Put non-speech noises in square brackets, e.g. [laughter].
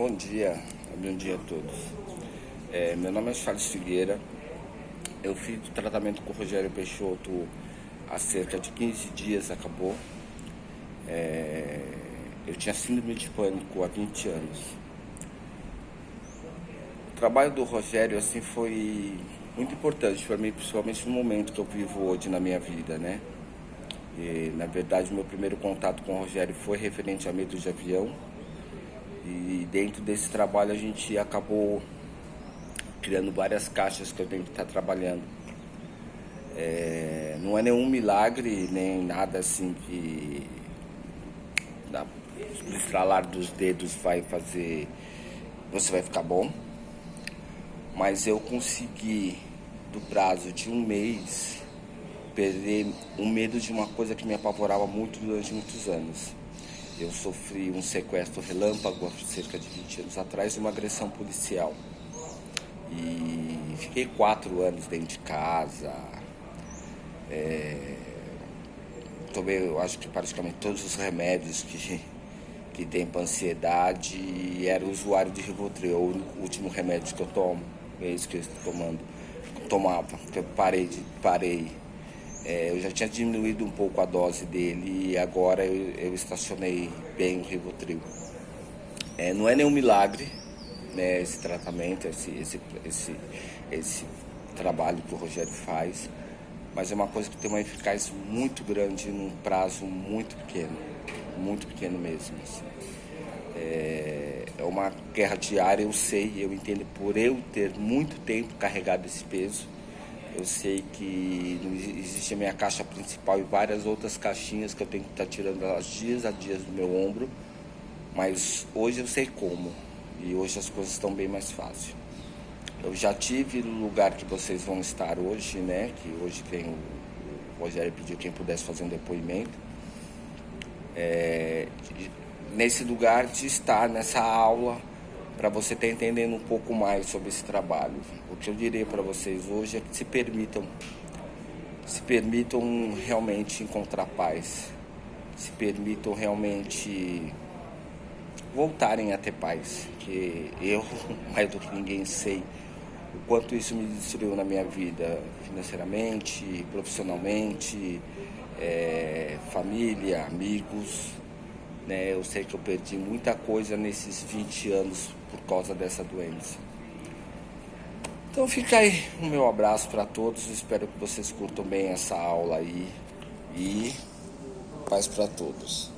Bom dia, bom dia a todos. É, meu nome é Charles Figueira. Eu fiz o tratamento com o Rogério Peixoto há cerca de 15 dias, acabou. É, eu tinha síndrome de pânico há 20 anos. O trabalho do Rogério assim foi muito importante para mim, principalmente no momento que eu vivo hoje na minha vida, né? E, na verdade, meu primeiro contato com o Rogério foi referente a medo de avião e dentro desse trabalho a gente acabou criando várias caixas que eu tenho que estar trabalhando. É, não é nenhum milagre, nem nada assim que na, no estralar dos dedos vai fazer, você vai ficar bom. Mas eu consegui, do prazo de um mês, perder o medo de uma coisa que me apavorava muito durante muitos anos eu sofri um sequestro relâmpago há cerca de 20 anos atrás e uma agressão policial. E fiquei quatro anos dentro de casa. É, tomei, eu acho que praticamente todos os remédios que, [laughs] que tem para ansiedade e era usuário de Rivotril, o último remédio que eu tomo, é isso que eu estou tomando. Tomava, eu parei, de, parei é, eu já tinha diminuído um pouco a dose dele e agora eu, eu estacionei bem o Rivotril. É, não é nenhum milagre né, esse tratamento, esse, esse, esse, esse trabalho que o Rogério faz, mas é uma coisa que tem uma eficácia muito grande num prazo muito pequeno, muito pequeno mesmo. Assim. É, é uma guerra diária, eu sei, eu entendo por eu ter muito tempo carregado esse peso eu sei que existe a minha caixa principal e várias outras caixinhas que eu tenho que estar tá tirando elas dias a dias do meu ombro. Mas hoje eu sei como. E hoje as coisas estão bem mais fáceis. Eu já tive no lugar que vocês vão estar hoje, né? Que hoje tem o, o Rogério pediu quem pudesse fazer um depoimento. É, nesse lugar de estar nessa aula para você estar entendendo um pouco mais sobre esse trabalho. O que eu diria para vocês hoje é que se permitam, se permitam realmente encontrar paz, se permitam realmente voltarem a ter paz, que eu, [laughs] mais do que ninguém, sei o quanto isso me destruiu na minha vida, financeiramente, profissionalmente, é, família, amigos, né? Eu sei que eu perdi muita coisa nesses 20 anos por causa dessa doença. Então fica aí o meu abraço para todos. Espero que vocês curtam bem essa aula aí. E paz para todos.